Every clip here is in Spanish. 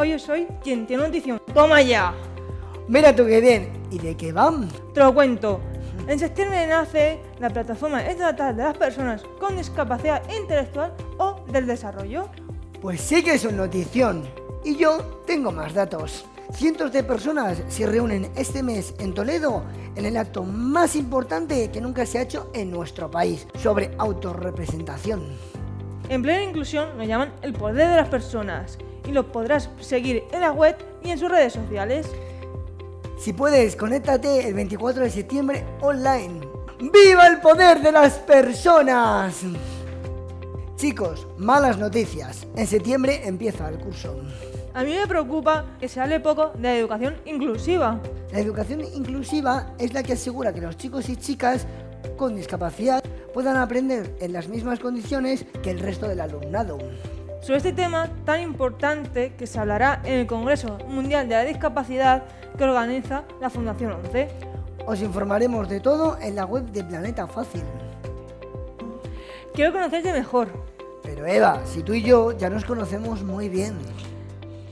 Hoy yo soy quien tiene notición. ¡Toma ya! Mira tú qué bien. ¿Y de qué van? Te lo cuento. En septiembre nace la Plataforma Estatal de las Personas con Discapacidad Intelectual o del Desarrollo. Pues sí que es una notición. Y yo tengo más datos. Cientos de personas se reúnen este mes en Toledo en el acto más importante que nunca se ha hecho en nuestro país sobre autorrepresentación. En plena inclusión lo llaman el poder de las personas y lo podrás seguir en la web y en sus redes sociales. Si puedes, conéctate el 24 de septiembre online. ¡Viva el poder de las personas! Chicos, malas noticias. En septiembre empieza el curso. A mí me preocupa que se hable poco de la educación inclusiva. La educación inclusiva es la que asegura que los chicos y chicas con discapacidad puedan aprender en las mismas condiciones que el resto del alumnado sobre este tema tan importante que se hablará en el Congreso Mundial de la Discapacidad que organiza la Fundación 11. Os informaremos de todo en la web de Planeta Fácil. Quiero conocerte mejor. Pero Eva, si tú y yo ya nos conocemos muy bien.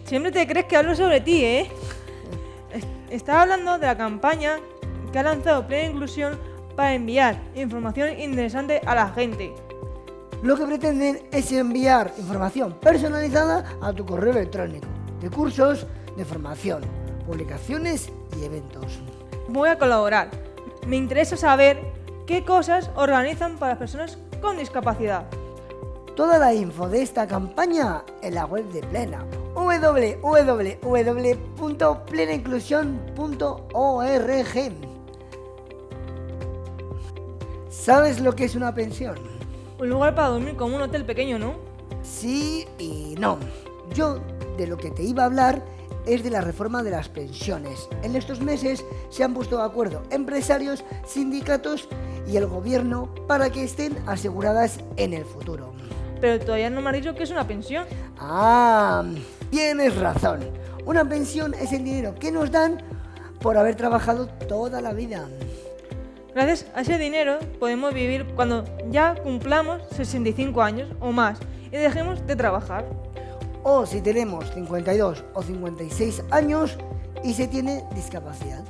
Siempre te crees que hablo sobre ti, ¿eh? Estaba hablando de la campaña que ha lanzado Plena Inclusión para enviar información interesante a la gente. Lo que pretenden es enviar información personalizada a tu correo electrónico, de cursos, de formación, publicaciones y eventos. Voy a colaborar. Me interesa saber qué cosas organizan para las personas con discapacidad. Toda la info de esta campaña en la web de Plena www.plenainclusión.org ¿Sabes lo que es una pensión? Un lugar para dormir como un hotel pequeño, ¿no? Sí y no. Yo de lo que te iba a hablar es de la reforma de las pensiones. En estos meses se han puesto de acuerdo empresarios, sindicatos y el gobierno para que estén aseguradas en el futuro. Pero todavía no me has dicho que es una pensión. Ah, tienes razón. Una pensión es el dinero que nos dan por haber trabajado toda la vida. Gracias a ese dinero podemos vivir cuando ya cumplamos 65 años o más y dejemos de trabajar. O si tenemos 52 o 56 años y se tiene discapacidad.